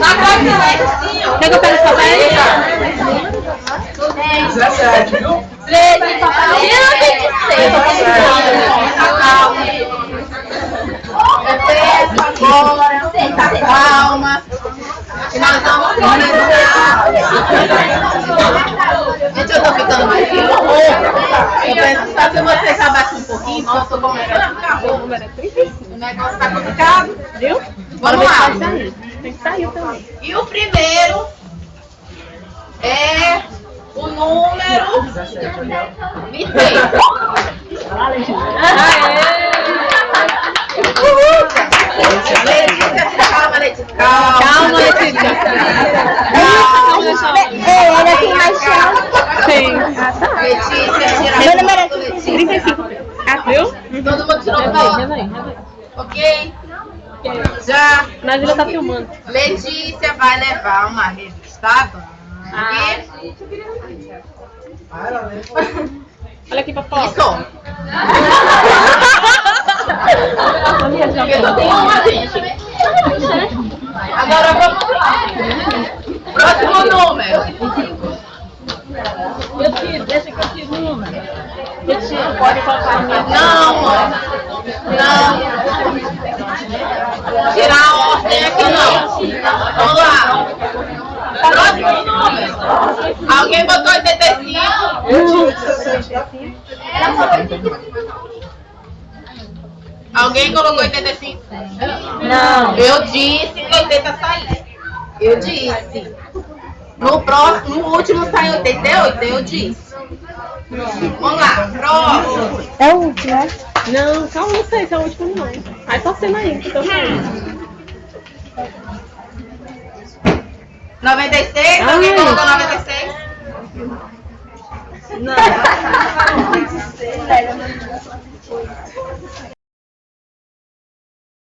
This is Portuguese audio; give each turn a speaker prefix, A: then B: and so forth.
A: Quer que eu pegue os papéis?
B: 17, viu?
C: 13, papai. Eu. Eu tô
D: Agora, muita calma. Nós vamos Gente, eu tô ficando mais que. Eu penso, só se vocês abaixam um pouquinho, porque eu tô começando. O negócio tá complicado.
A: Viu?
D: Vamos lá.
A: Tem que sair também.
D: E o primeiro é o número 26. Letícia, calma, Letícia. Calma,
A: Letícia.
C: É, ele tem mais chance.
A: Sim.
D: Letícia, tira
C: Meu número é
D: foto, Letícia.
A: 35. Ah, viu?
D: Todo mundo tirou foto, ok? Já.
A: Mas ele tá filmando.
D: Letícia vai levar uma revista
A: Ah.
D: Bang.
A: Olha aqui pra fora.
D: Isso. Eu só tenho uma, gente. Agora vamos lá. Próximo número.
A: Eu tiro, deixa que eu tiro o número. Eu tiro, pode colocar a minha.
D: Não, mãe. Não. Tirar a ordem aqui não. Vamos lá. Próximo número. Alguém botou 85? Alguém colocou 85?
C: Não.
D: Eu disse que 80 saía. Eu disse. No próximo, no último sai 88, eu disse. Vamos lá, próximo.
C: É o último, né?
A: Não, calma, não sei se é o último não. Aí tá sendo aí, que tô saindo.
D: 96,
A: Ah,
D: alguém
A: é.
D: colocou 96?
A: Não.